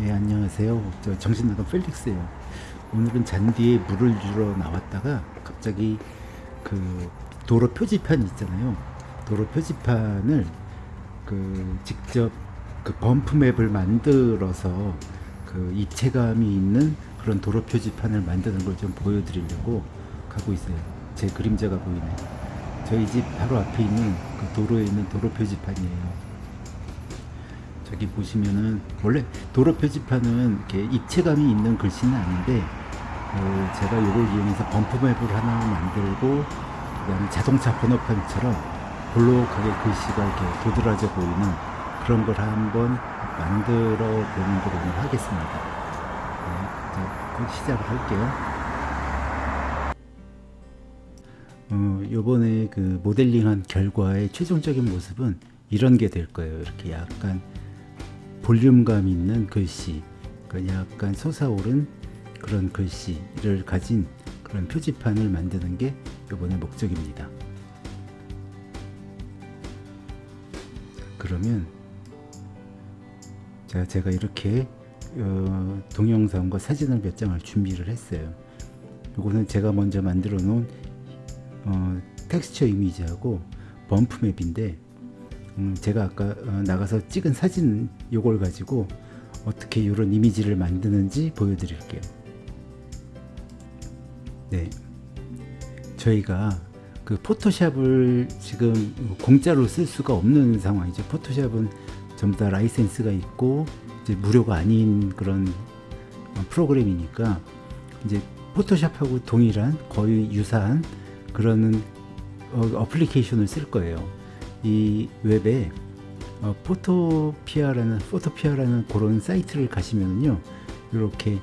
예, 안녕하세요. 저 정신나간 펠릭스예요. 오늘은 잔디에 물을 주러 나왔다가 갑자기 그 도로 표지판 있잖아요. 도로 표지판을 그 직접 그 범프 맵을 만들어서 그 입체감이 있는 그런 도로 표지판을 만드는 걸 좀 보여드리려고 가고 있어요. 제 그림자가 보이네. 저희 집 바로 앞에 있는 그 도로에 있는 도로 표지판이에요. 저기 보시면은 원래 도로 표지판은 이렇게 입체감이 있는 글씨는 아닌데 어, 제가 이걸 이용해서 범프맵을 하나 만들고 그다음에 자동차 번호판처럼 볼록하게 글씨가 이렇게 도드라져 보이는 그런 걸 한번 만들어 보는 걸 오늘 하겠습니다. 네, 시작을 할게요. 어, 요번에 그 모델링한 결과의 최종적인 모습은 이런 게 될 거예요. 이렇게 약간 볼륨감 있는 글씨, 그 약간 솟아오른 그런 글씨를 가진 그런 표지판을 만드는 게 이번에 목적입니다. 그러면 자 제가 이렇게 어, 동영상과 사진을 몇 장을 준비를 했어요. 이거는 제가 먼저 만들어 놓은 어, 텍스처 이미지하고 범프 맵인데 음, 제가 아까 어, 나가서 찍은 사진 요걸 가지고 어떻게 이런 이미지를 만드는지 보여드릴게요. 네, 저희가 그 포토샵을 지금 공짜로 쓸 수가 없는 상황이죠. 포토샵은 전부 다 라이센스가 있고 이제 무료가 아닌 그런 어, 프로그램이니까 이제 Photoshop하고 동일한 거의 유사한 그런 어, 어플리케이션을 쓸 거예요. 이 웹에 어, Photopea라는 Photopea라는 그런 사이트를 가시면요 이렇게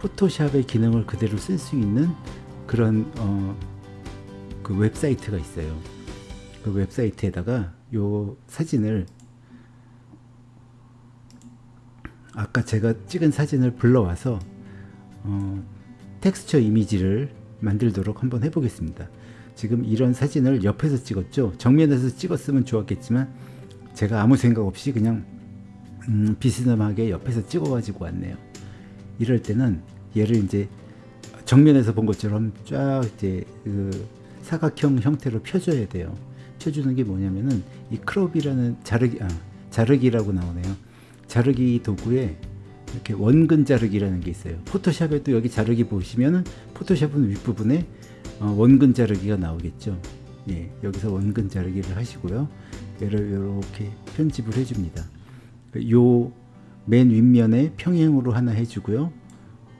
Photoshop의 기능을 그대로 쓸 수 있는 그런 어, 그 웹사이트가 있어요. 그 웹사이트에다가 요 사진을 아까 제가 찍은 사진을 불러와서 어, 텍스처 이미지를 만들도록 한번 해보겠습니다. 지금 이런 사진을 옆에서 찍었죠. 정면에서 찍었으면 좋았겠지만 제가 아무 생각 없이 그냥 음, 비스듬하게 옆에서 찍어 가지고 왔네요. 이럴 때는 얘를 이제 정면에서 본 것처럼 쫙 이제 그 사각형 형태로 펴줘야 돼요. 펴주는 게 뭐냐면은 이 crop이라는 자르기 아, 자르기라고 나오네요. 자르기 도구에 이렇게 원근 자르기라는 게 있어요. Photoshop에도 여기 자르기 보시면은 Photoshop은 윗부분에 어, 원근 자르기가 나오겠죠. 예, 여기서 원근 자르기를 하시고요. 얘를 이렇게 편집을 해줍니다. 요 맨 윗면에 평행으로 하나 해주고요.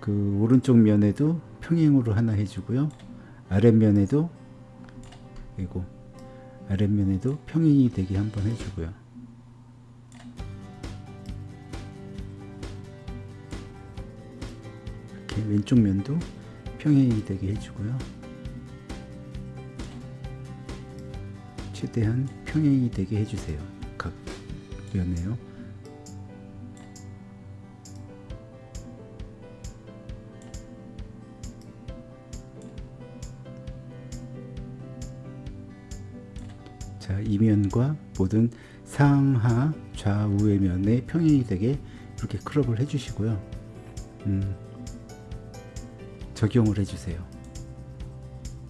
그 오른쪽 면에도 평행으로 하나 해주고요. 아랫면에도 그리고 아랫면에도 평행이 되게 한번 해주고요. 이렇게 왼쪽 면도 평행이 되게 해주고요. 최대한 평행이 되게 해주세요. 각 면에요. 자, 이면과 모든 상하 좌우의 면에 평행이 되게 이렇게 크롭을 해주시고요. 음, 적용을 해주세요.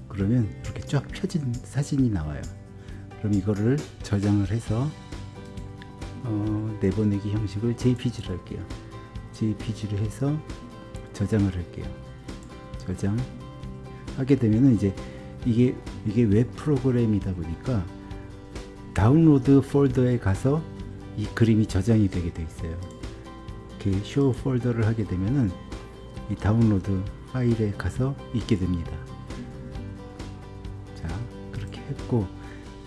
그러면 이렇게 쫙 펴진 사진이 나와요. 그럼 이거를 저장을 해서 어, 내보내기 형식을 JPG를 할게요. JPG를 해서 저장을 할게요. 저장 하게 되면은 이제 이게 이게 웹 프로그램이다 보니까 다운로드 폴더에 가서 이 그림이 저장이 되게 돼 있어요. 이렇게 show folder를 하게 되면은 이 다운로드 파일에 가서 있게 됩니다. 자, 그렇게 했고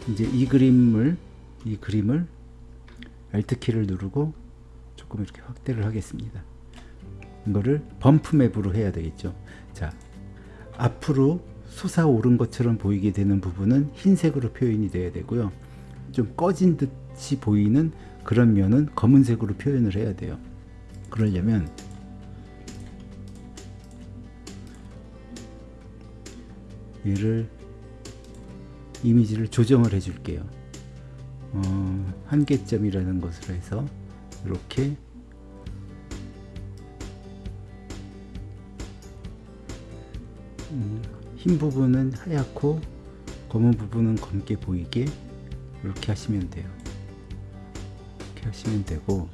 이제 이 그림을 이 그림을 Alt 키를 누르고 조금 이렇게 확대를 하겠습니다. 이거를 범프 맵으로 해야 되겠죠. 자, 앞으로 솟아오른 것처럼 보이게 되는 부분은 흰색으로 표현이 돼야 되고요. 좀 꺼진 듯이 보이는 그런 면은 검은색으로 표현을 해야 돼요. 그러려면 얘를 이미지를 조정을 해줄게요. 어, 한계점이라는 것으로 해서 이렇게 음, 흰 부분은 하얗고 검은 부분은 검게 보이게 이렇게 하시면 돼요. 이렇게 하시면 되고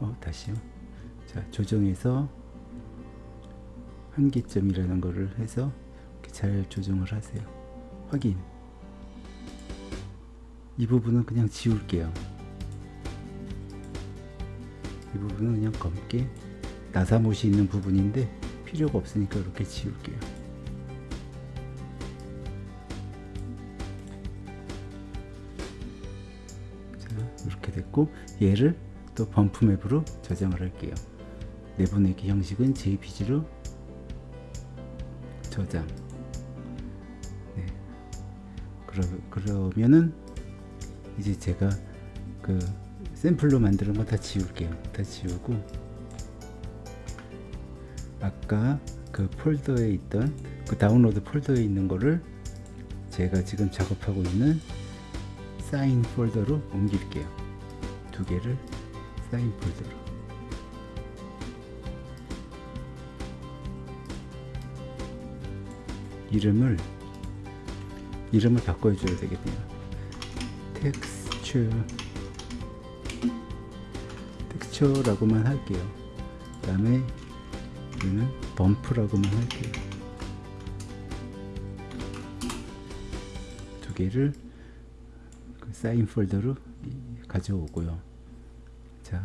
어, 다시요. 자, 조정해서 한계점이라는 것을 해서 잘 조정을 하세요. 확인. 이 부분은 그냥 지울게요. 이 부분은 그냥 검게 나사못이 있는 부분인데 필요가 없으니까 이렇게 지울게요. 자, 이렇게 됐고 얘를 또 범프 맵으로 저장을 할게요. 내보내기 형식은 JPG로 저장. 네. 그러, 그러면은 이제 제가 그 샘플로 만드는 거 다 지울게요. 다 지우고 아까 그 폴더에 있던 그 다운로드 폴더에 있는 거를 제가 지금 작업하고 있는 사인 폴더로 옮길게요. 두 개를 사인 폴더로. 이름을 이름을 바꿔줘야 되겠네요. texture texture라고만 할게요. 그 다음에 여기는 bump라고만 할게요. 두 개를 그 사인 폴더로 가져오고요. 자,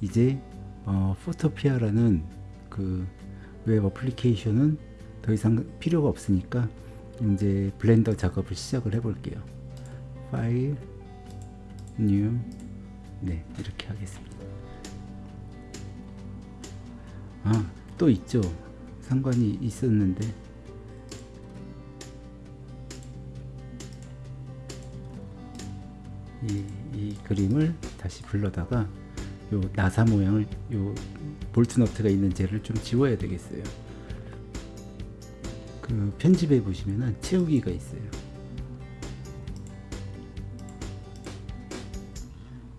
이제 어, Photopea라는 그 웹 어플리케이션은 더 이상 필요가 없으니까 이제 Blender 작업을 시작을 해 볼게요. 파일, new, 네 이렇게 하겠습니다. 아, 또 있죠. 상관이 있었는데 이, 이 그림을 다시 불러다가 요 나사 모양을 요 볼트 너트가 있는 젤을 좀 지워야 되겠어요. 그 편집해 보시면은 채우기가 있어요.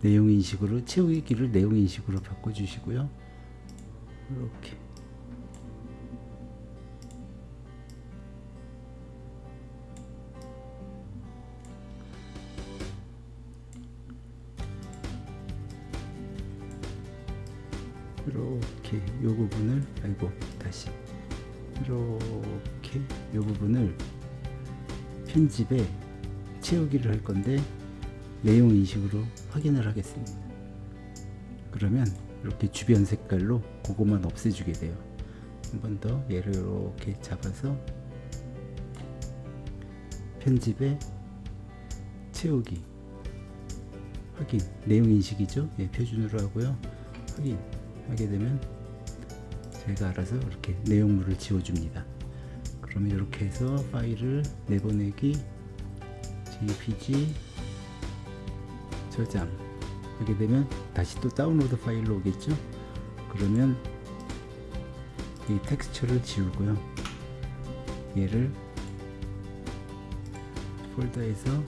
내용 인식으로 채우기를 내용 인식으로 바꿔 주시고요. 이렇게 이렇게 요 부분을 아이고 다시 이렇게 요 부분을 편집에 채우기를 할 건데 내용 인식으로 확인을 하겠습니다. 그러면 이렇게 주변 색깔로 그것만 없애주게 돼요. 한 번 더 얘를 이렇게 잡아서 편집에 채우기 확인 내용 인식이죠. 예, 표준으로 하고요. 확인 하게 되면 제가 알아서 이렇게 내용물을 지워줍니다. 그러면 이렇게 해서 파일을 내보내기 jpg 저장. 하게 되면 다시 또 다운로드 파일로 오겠죠? 그러면 이 텍스처를 지우고요. 얘를 폴더에서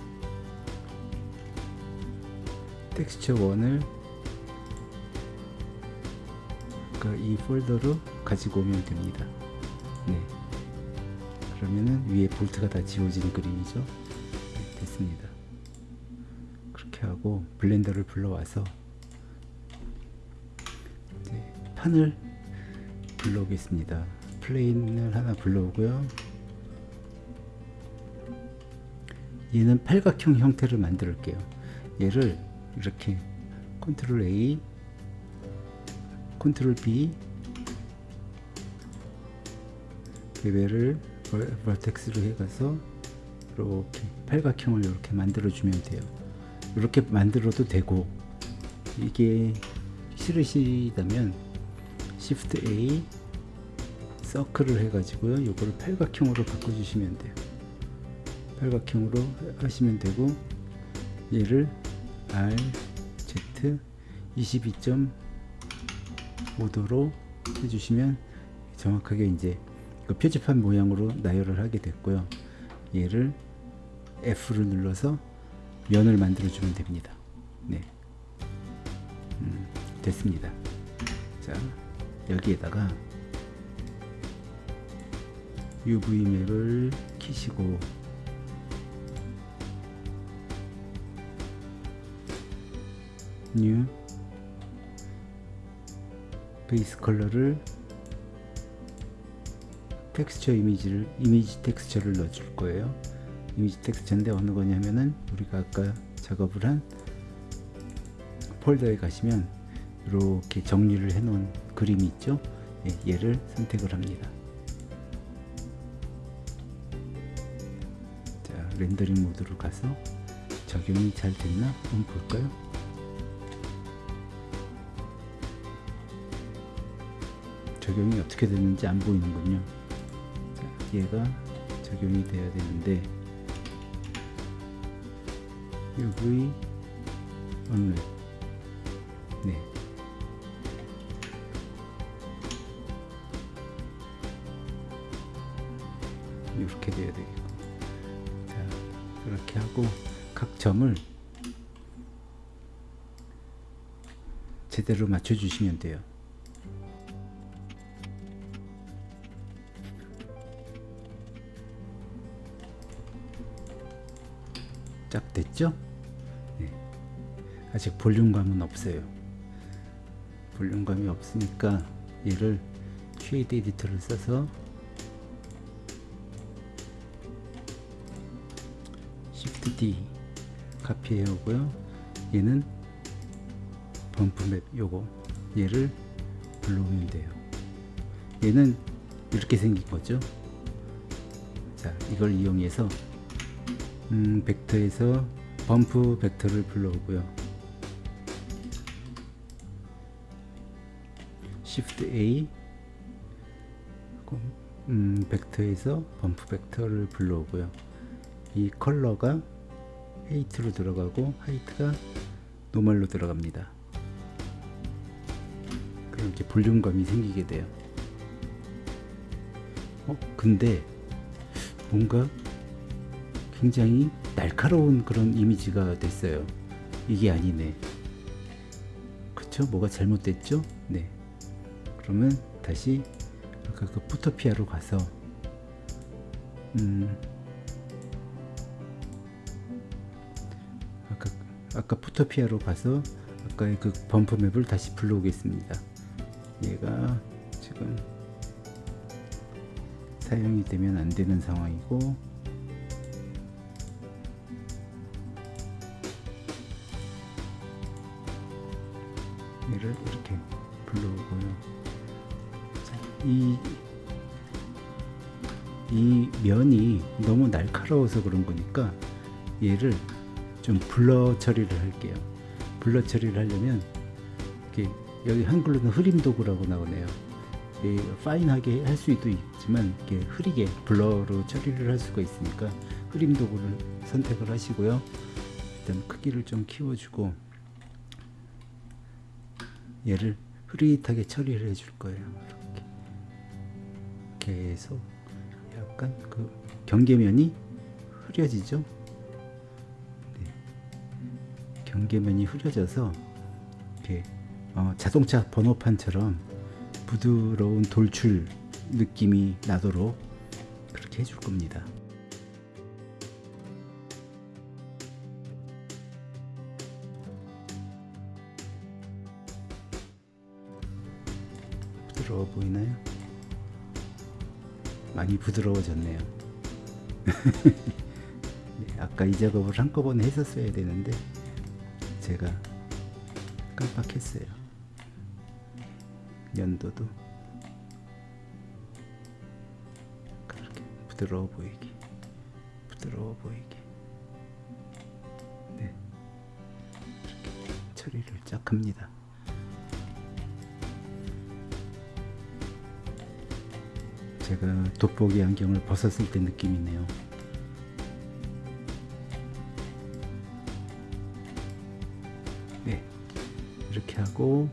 텍스처 1을 이 폴더로 가지고 오면 됩니다. 네. 그러면은 위에 볼트가 다 지워진 그림이죠 네, 됐습니다 그렇게 하고 블렌더를 불러와서 판을 불러오겠습니다. plane을 하나 불러오고요. 얘는 팔각형 형태를 만들게요. 얘를 이렇게 컨트롤 A, 컨트롤 B 레벨을 버텍스로 해가서 이렇게 팔각형을 이렇게 만들어 주면 돼요. 이렇게 만들어도 되고 이게 싫으시다면 Shift A 서클을 해가지고요. 이거를 팔각형으로 바꿔주시면 돼요. 팔각형으로 하시면 되고 얘를 R, Z 22.5도로 해주시면 정확하게 이제 그 표지판 모양으로 나열을 하게 됐고요. 얘를 F를 눌러서 면을 만들어 주면 됩니다. 네. 음, 됐습니다. 자, 여기에다가 UV map을 키시고 new base color를 texture image를 image texture를 넣어 줄 거예요. 이미지 텍스처인데 어느 거냐면은 우리가 아까 작업을 한 폴더에 가시면 이렇게 정리를 해 놓은 그림이 있죠. 예, 얘를 선택을 합니다. 자, 렌더링 모드로 가서 적용이 잘 됐나 한번 볼까요? 적용이 어떻게 됐는지 안 보이는군요. 자, 얘가 적용이 돼야 되는데 UV 언랩 네. 이렇게 돼야 되겠고. 자 이렇게 하고 각 점을 제대로 맞춰 주시면 돼요 됐죠? 네. 아직 볼륨감은 없어요. 볼륨감이 없으니까 얘를 shade editor를 써서 Shift D 카피해 오고요. 얘는 bump map 요거 얘를 불러오면 돼요. 얘는 이렇게 생긴 거죠. 자, 이걸 이용해서 음, 벡터에서 bump 벡터를 불러오고요. Shift A 음, 벡터에서 bump 벡터를 불러오고요. 이 컬러가 height로 들어가고 height가 normal로 들어갑니다. 그럼 이렇게 볼륨감이 생기게 돼요. 어, 근데 뭔가 굉장히 날카로운 그런 이미지가 됐어요. 이게 아니네. 그쵸? 뭐가 잘못됐죠? 네. 그러면 다시 아까 그 푸토피아로 가서 음 아까 아까 푸토피아로 가서 아까의 그 범프 맵을 다시 불러오겠습니다. 얘가 지금 사용이 되면 안 되는 상황이고 날카로워서 그런 거니까 얘를 좀 블러 처리를 할게요. 블러 처리를 하려면 이렇게 여기 한글로는 흐림 도구라고 나오네요. 파인하게 할 수도 있지만 이렇게 흐리게 블러로 처리를 할 수가 있으니까 흐림 도구를 선택을 하시고요. 일단 크기를 좀 키워주고 얘를 흐릿하게 처리를 해줄 거예요. 이렇게 계속 약간 그 경계면이 흐려지죠. 네. 경계면이 흐려져서 이렇게 어, 자동차 번호판처럼 부드러운 돌출 느낌이 나도록 그렇게 해줄 겁니다. 부드러워 보이나요? 많이 부드러워졌네요. 네, 아까 이 작업을 한꺼번에 했었어야 되는데 제가 깜빡했어요. 연도도 그렇게 부드러워 보이게 부드러워 보이게 네 이렇게 처리를 쫙 합니다. 제가 돋보기 안경을 벗었을 때 느낌이네요. 이렇게 하고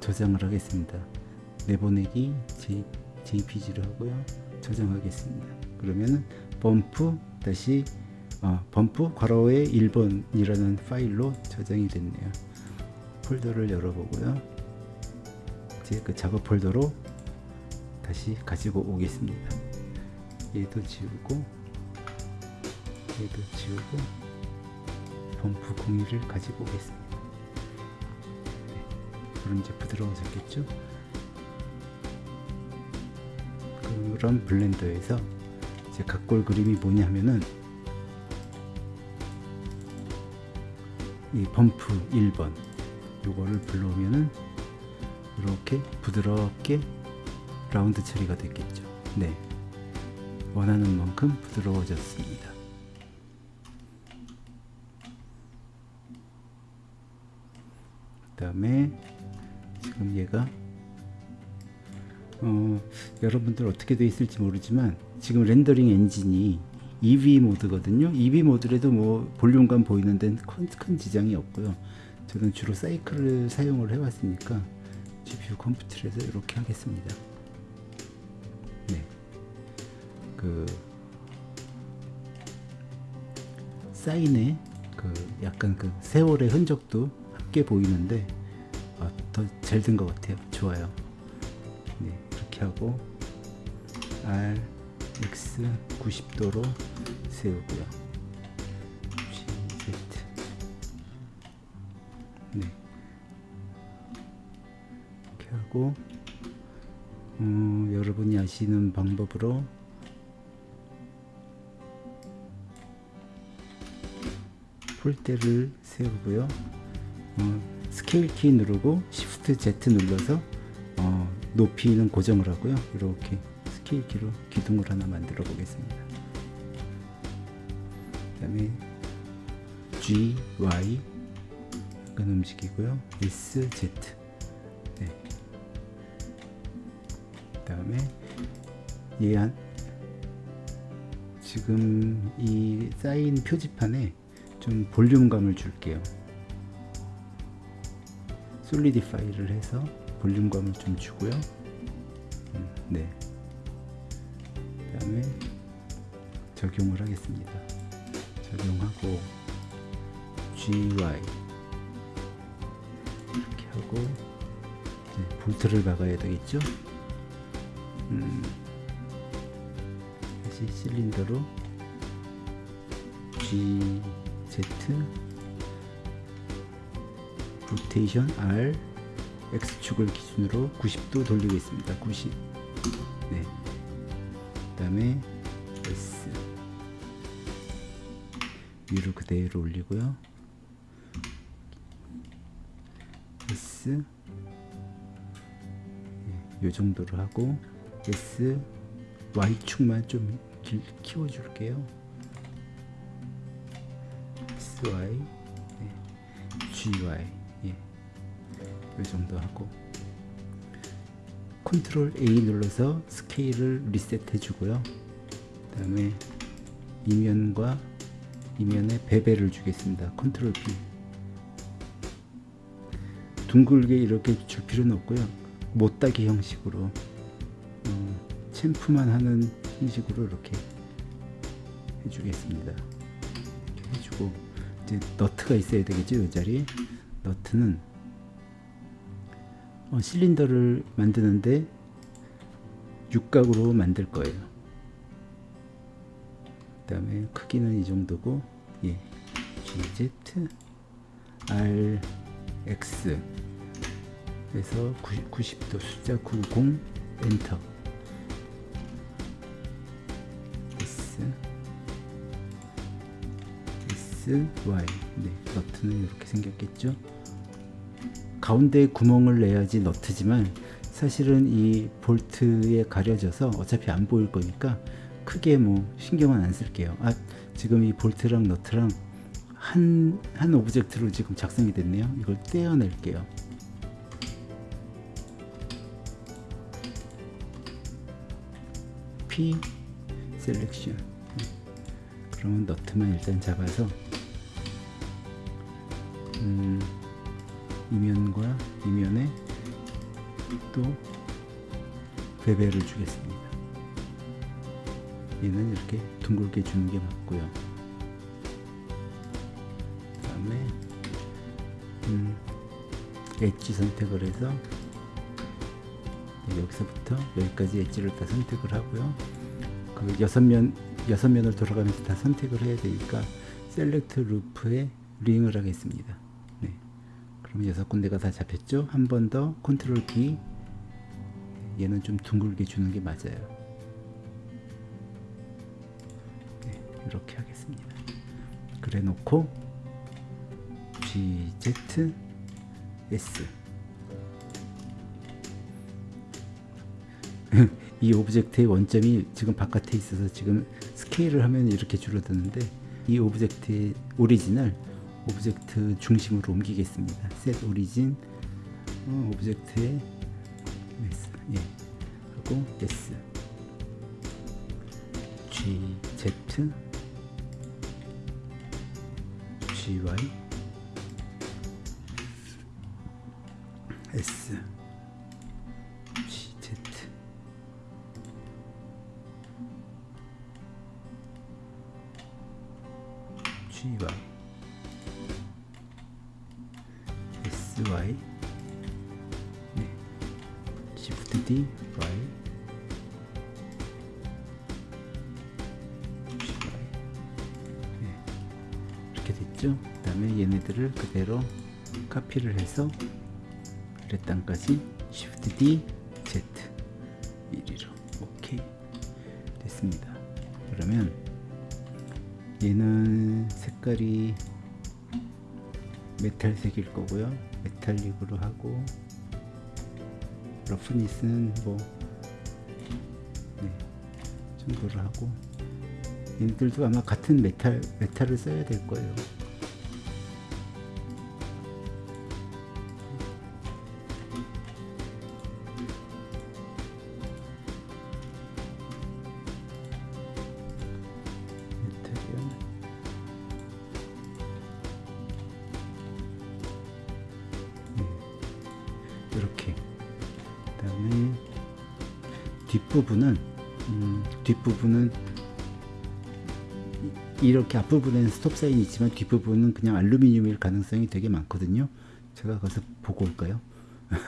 저장을 하겠습니다. 내보내기 JPG로 하고요. 저장하겠습니다. 그러면은 범프 다시 어, 범프 괄호에 1번이라는 파일로 저장이 됐네요. 폴더를 열어보고요. 이제 그 작업 폴더로 다시 가지고 오겠습니다. 얘도 지우고 얘도 지우고 범프 공유를 가지고 오겠습니다. 네, 그럼 이제 부드러워졌겠죠? 그런 블렌더에서 이제 각골 그림이 뭐냐면은 이 범프 1번 요거를 불러오면은 이렇게 부드럽게 라운드 처리가 됐겠죠. 네. 원하는 만큼 부드러워졌습니다. 그 다음에 지금 얘가 어, 여러분들 어떻게 되어 있을지 모르지만 지금 렌더링 엔진이 EV 모드거든요. EV 모드라도 뭐 볼륨감 보이는 데는 큰, 큰 지장이 없고요. 저는 주로 사이클을 사용을 해 왔으니까 GPU 컴퓨터에서 이렇게 하겠습니다. 네. 그 사인에 그 약간 그 세월의 흔적도 함께 보이는데 아, 더잘 된것 같아요. 좋아요. 네, 이렇게 하고 R, X 90도로 세우고요. Z 네 이렇게 하고 음, 여러분이 아시는 방법으로 폴대를 세우고요. 어, 스케일 키 누르고 Shift Z 눌러서 어, 높이는 고정을 하고요. 이렇게 스케일 키로 기둥을 하나 만들어 보겠습니다. 그 다음에 G, Y 약간 움직이고요. S, Z 네. 그 다음에 얘한 지금 이 쌓인 표지판에 좀 볼륨감을 줄게요. 솔리디파이를 해서 볼륨감을 좀 주고요. 음, 네. 그 다음에 적용을 하겠습니다. 적용하고 GY 이렇게 하고 이제 볼트를 박아야 되겠죠? 음, 다시 실린더로 G Z 로테이션 R X축을 기준으로 90도 돌리겠습니다. 90. 네. 그 다음에 S 위로 그대로 올리고요. S 네, 요 정도로 하고 S Y축만 좀 길, 키워줄게요. S Y 네, G Y 예. 이 정도 하고 컨트롤 A 눌러서 스케일을 리셋해 주고요. 그 다음에 이면과 이면에 bevel을 주겠습니다. 컨트롤 B. 둥글게 이렇게 줄 필요는 없고요. 모따기 형식으로 음, chamfer만 하는 형식으로 이렇게 해주겠습니다. 이렇게 해주고 이제 너트가 있어야 되겠죠 이 자리에 너트는 어, 실린더를 만드는데 육각으로 만들 거예요. 그 다음에 크기는 이 정도고 예. GZ R X 에서 90, 도 숫자 90 enter. S S Y. 네 너트는 이렇게 생겼겠죠 가운데 구멍을 내야지 너트지만 사실은 이 볼트에 가려져서 어차피 안 보일 거니까 크게 뭐 신경은 안 쓸게요. 아 지금 이 볼트랑 너트랑 한, 한 object로 지금 작성이 됐네요. 이걸 떼어낼게요. P selection 그러면 너트만 일단 잡아서 음, 이면과 이면에 또 bevel을 주겠습니다. 얘는 이렇게 둥글게 주는 게 맞고요. 그 다음에 음, 엣지 선택을 해서 네, 여기서부터 여기까지 엣지를 다 선택을 하고요. 그 여섯 면 여섯 면을 돌아가면서 다 선택을 해야 되니까 select loop에 ring을 하겠습니다. 여섯 군데가 다 잡혔죠? 한 번 더 컨트롤 B 얘는 좀 둥글게 주는 게 맞아요. 네, 이렇게 하겠습니다. 그래 놓고 G, Z, S 이 object의 원점이 지금 바깥에 있어서 지금 스케일을 하면 이렇게 줄어드는데 이 object의 origin을 object 중심으로 옮기겠습니다. set origin 어, object의 S 예. 하고 S G Z G Y S 카피를 해서 레땅까지 Shift D Z 1위로 오케이 됐습니다. 그러면 얘는 색깔이 메탈색일 거고요. 메탈릭으로 하고 러프니스는 뭐 네, 정도로 하고 얘들도 아마 같은 메탈 메탈을 써야 될 거예요. 뒷부분은 음, 뒷부분은 이- 이렇게 앞부분에는 스톱 사인이 있지만 뒷부분은 그냥 알루미늄일 가능성이 되게 많거든요. 제가 가서 보고 올까요? 자,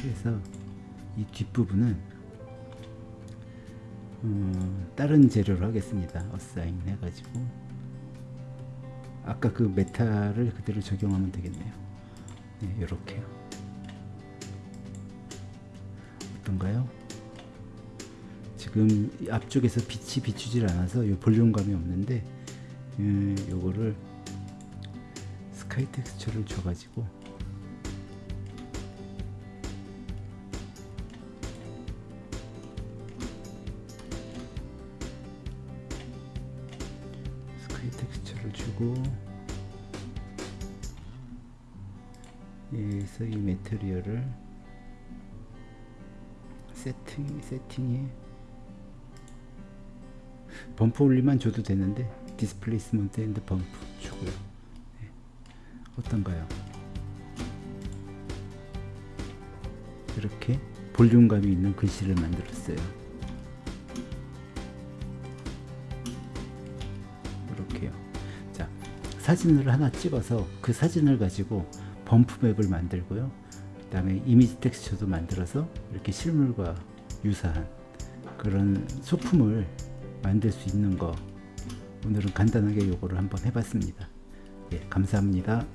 그래서 이 뒷부분은 음, 다른 재료로 하겠습니다. 어사인 해가지고. 아까 그 메탈을 그대로 적용하면 되겠네요. 네, 이렇게요. 어떤가요? 지금 이 앞쪽에서 빛이 비추질 않아서 이 볼륨감이 없는데 음, 요거를 스카이 텍스처를 줘가지고 sky texture를 주고 여기서 이 material을 세팅 세팅에 bump only만 줘도 되는데 displacement and bump 주고요. 네. 어떤가요? 이렇게 볼륨감이 있는 글씨를 만들었어요. 이렇게요. 자, 사진을 하나 찍어서 그 사진을 가지고 범프 맵을 만들고요. 그 다음에 이미지 텍스처도 만들어서 이렇게 실물과 유사한 그런 소품을 만들 수 있는 거 오늘은 간단하게 요거를 한번 해봤습니다. 예, 감사합니다.